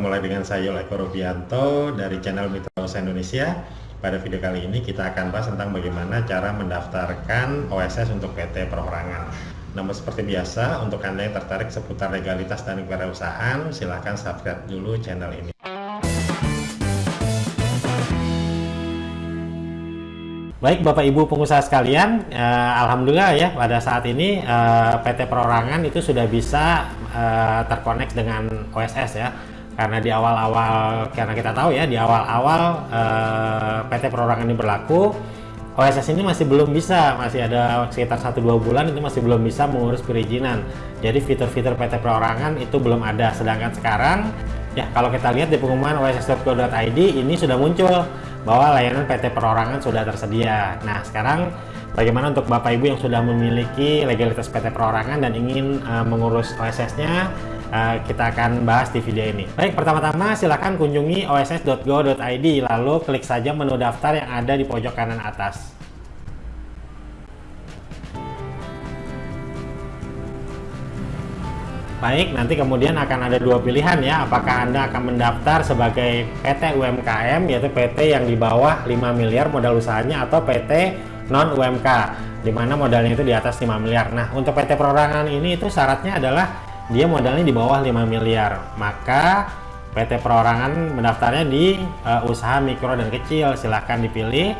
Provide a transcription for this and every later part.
Ketemu lagi dengan saya Eko Rubianto dari channel Mitos Indonesia. Pada video kali ini kita akan bahas tentang bagaimana cara mendaftarkan OSS untuk PT Perorangan. Namun seperti biasa, untuk Anda yang tertarik seputar legalitas dan kewirausahaan, silahkan subscribe dulu channel ini. Baik Bapak Ibu pengusaha sekalian, eh, Alhamdulillah ya pada saat ini eh, PT Perorangan itu sudah bisa eh, terkonek dengan OSS ya. Karena di awal-awal, karena kita tahu ya di awal-awal eh, PT Perorangan ini berlaku, OSS ini masih belum bisa, masih ada sekitar 1-2 bulan itu masih belum bisa mengurus perizinan. Jadi fitur-fitur PT Perorangan itu belum ada. Sedangkan sekarang ya kalau kita lihat di pengumuman oss.co.id ini sudah muncul bahwa layanan PT Perorangan sudah tersedia. Nah, sekarang bagaimana untuk Bapak Ibu yang sudah memiliki legalitas PT Perorangan dan ingin uh, mengurus OSS-nya, uh, kita akan bahas di video ini. Baik, pertama-tama silakan kunjungi oss.go.id lalu klik saja menu daftar yang ada di pojok kanan atas. Baik, nanti kemudian akan ada dua pilihan ya, apakah Anda akan mendaftar sebagai PT UMKM, yaitu PT yang di bawah 5 miliar modal usahanya, atau PT non-UMK, di mana modalnya itu di atas 5 miliar. Nah, untuk PT Perorangan ini itu syaratnya adalah dia modalnya di bawah 5 miliar, maka PT Perorangan mendaftarnya di uh, usaha mikro dan kecil, silahkan dipilih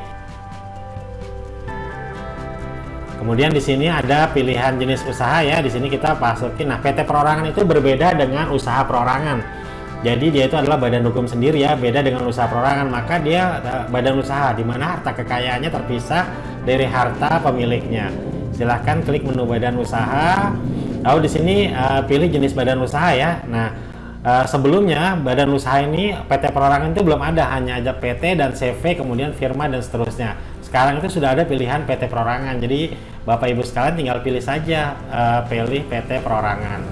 Kemudian di sini ada pilihan jenis usaha ya. Di sini kita masukin. Nah, PT perorangan itu berbeda dengan usaha perorangan. Jadi dia itu adalah badan hukum sendiri ya, beda dengan usaha perorangan. Maka dia uh, badan usaha di mana harta kekayaannya terpisah dari harta pemiliknya. Silahkan klik menu badan usaha. Lalu di sini uh, pilih jenis badan usaha ya. Nah, uh, sebelumnya badan usaha ini PT perorangan itu belum ada, hanya ada PT dan CV, kemudian firma dan seterusnya. Sekarang itu sudah ada pilihan PT perorangan. Jadi Bapak Ibu sekalian tinggal pilih saja uh, pilih PT perorangan.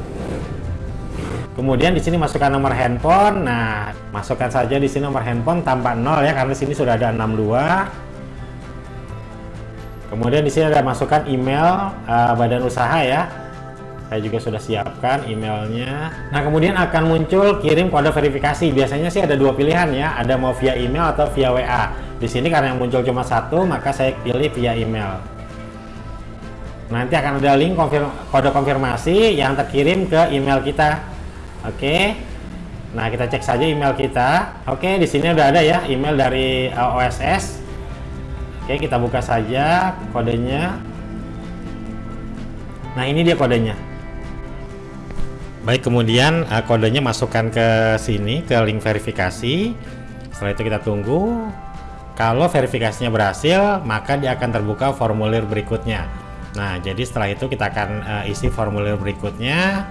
Kemudian di sini masukkan nomor handphone. Nah, masukkan saja di sini nomor handphone tanpa nol ya karena di sini sudah ada 62. Kemudian di sini ada masukkan email uh, badan usaha ya. Saya juga sudah siapkan emailnya. Nah, kemudian akan muncul kirim kode verifikasi. Biasanya sih ada dua pilihan ya, ada mau via email atau via WA. Di sini karena yang muncul cuma satu, maka saya pilih via email. Nanti akan ada link konfirm kode konfirmasi yang terkirim ke email kita. Oke. Nah, kita cek saja email kita. Oke, di sini udah ada ya email dari uh, OSS. Oke, kita buka saja kodenya. Nah, ini dia kodenya. Baik, kemudian uh, kodenya masukkan ke sini ke link verifikasi. Setelah itu kita tunggu kalau verifikasinya berhasil, maka dia akan terbuka formulir berikutnya. Nah, jadi setelah itu kita akan uh, isi formulir berikutnya.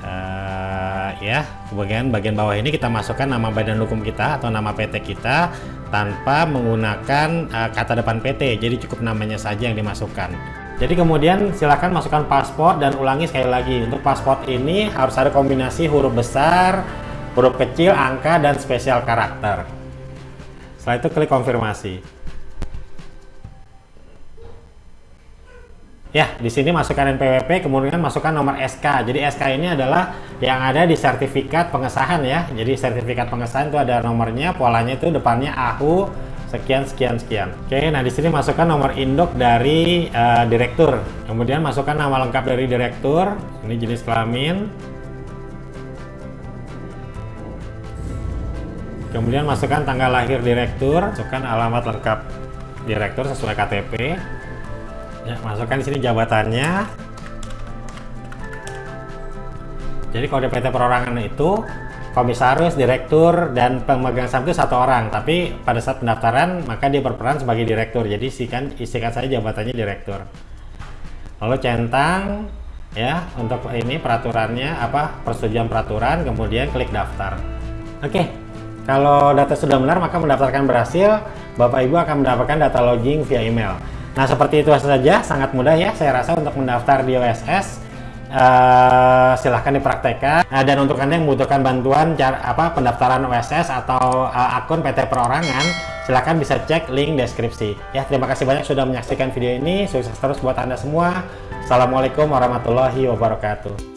Uh, ya, bagian bagian bawah ini kita masukkan nama badan hukum kita atau nama PT kita tanpa menggunakan uh, kata depan PT. Jadi cukup namanya saja yang dimasukkan. Jadi kemudian silakan masukkan paspor dan ulangi sekali lagi. Untuk paspor ini harus ada kombinasi huruf besar, huruf kecil, angka, dan spesial karakter. Setelah itu klik konfirmasi. Ya, di sini masukkan NPWP, kemudian masukkan nomor SK. Jadi SK ini adalah yang ada di sertifikat pengesahan ya. Jadi sertifikat pengesahan itu ada nomornya, polanya itu depannya AHU sekian sekian sekian. Oke, nah di sini masukkan nomor induk dari uh, direktur. Kemudian masukkan nama lengkap dari direktur. Ini jenis kelamin, kemudian masukkan tanggal lahir direktur masukkan alamat lengkap direktur sesuai KTP ya masukkan di sini jabatannya jadi kode PT perorangan itu komisaris, direktur, dan pemegang saham itu satu orang. Tapi pada saat pendaftaran, maka dia berperan sebagai direktur. Jadi isikan, isikan saja jabatannya direktur. Lalu centang, ya untuk ini peraturannya apa persetujuan peraturan, kemudian klik daftar. Oke, kalau data sudah benar, maka mendaftarkan berhasil, Bapak Ibu akan mendapatkan data login via email. Nah, seperti itu saja, sangat mudah ya saya rasa untuk mendaftar di OSS. Uh, silahkan dipraktekkan. Uh, dan untuk anda yang membutuhkan bantuan cara apa pendaftaran OSS atau uh, akun PT Perorangan silahkan bisa cek link deskripsi. Ya terima kasih banyak sudah menyaksikan video ini. Sukses terus buat anda semua. Assalamualaikum warahmatullahi wabarakatuh